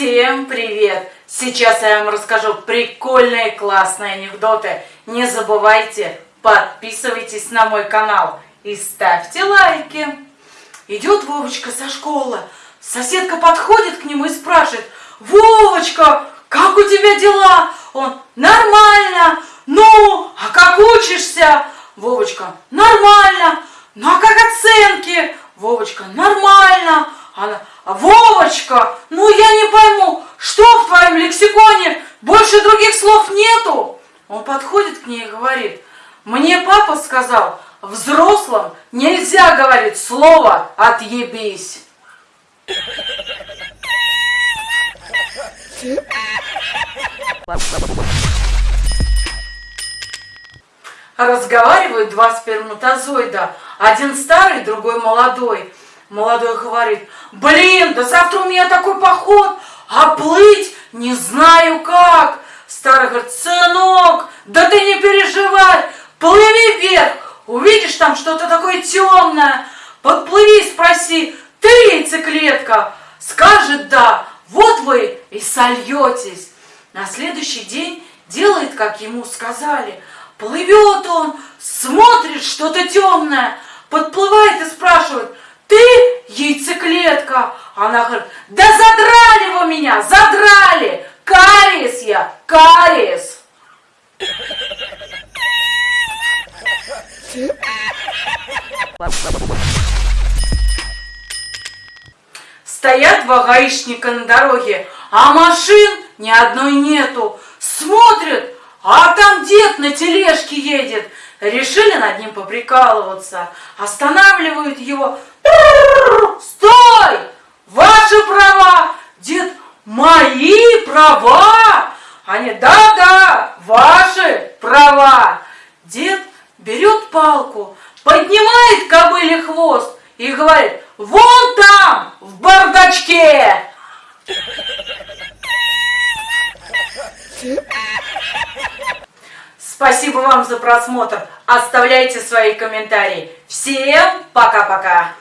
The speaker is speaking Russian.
Всем привет! Сейчас я вам расскажу прикольные классные анекдоты. Не забывайте, подписывайтесь на мой канал и ставьте лайки. Идет Вовочка со школы. Соседка подходит к нему и спрашивает, Вовочка, как у тебя дела? Он, нормально. Ну, а как учишься? Вовочка, нормально. Ну, а как оценки? Вовочка, нормально. Она, Вовочка, ну Он подходит к ней и говорит, мне папа сказал, взрослым нельзя говорить слово «отъебись». Разговаривают два сперматозоида, один старый, другой молодой. Молодой говорит, блин, да завтра у меня такой поход, а плыть не знаю как. Старый говорит, сынок, да ты не переживай, плыви вверх, увидишь там что-то такое темное, подплыви, спроси, ты яйцеклетка? Скажет да, вот вы и сольетесь. На следующий день делает, как ему сказали. Плывет он, смотрит что-то темное, подплывает и спрашивает, ты яйцеклетка? Она говорит, да задрали вы меня, задрали, кариес я, кариес. Стоят два гаишника на дороге, а машин ни одной нету. Смотрят, а там дед на тележке едет. Решили над ним поприкалываться. Останавливают его. Стой! Ваши права! Дед, мои права! Они, да-да, ваши права! Дед берет палку, поднимает кобыле хвост и говорит, вон там, в бардачке! Спасибо вам за просмотр. Оставляйте свои комментарии. Всем пока-пока.